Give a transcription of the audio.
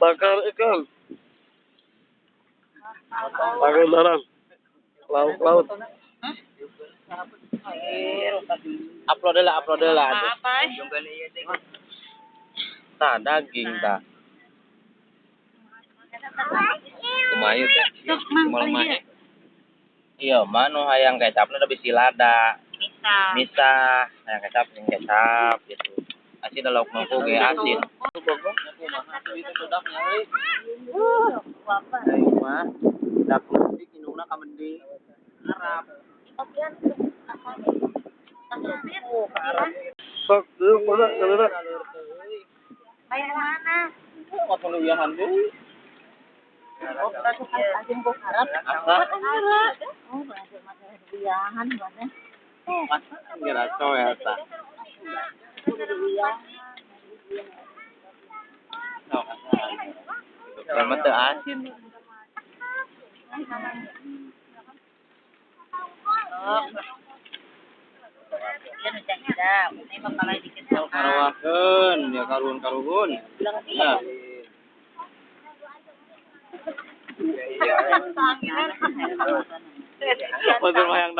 Bakar ikan. Bakar dalam. Laut laut. Upload lah, upload lah. Apa? Nah, daging dah. Kumayu teh. Mae. Iya, mano hayang kecapnya udah bisi lada. Bisa. Bisa, hayang kecap, yang kecap gitu. Asin lauk mangku ge asin. Ayo mah, dapur ka mending. Arab. Sok, mana? Deui? Oh, kan kok harap. Oh, ngira coy Memang teu asin. Karawakeun, ya karun karuhun. Ya. Iya. Pasar mayang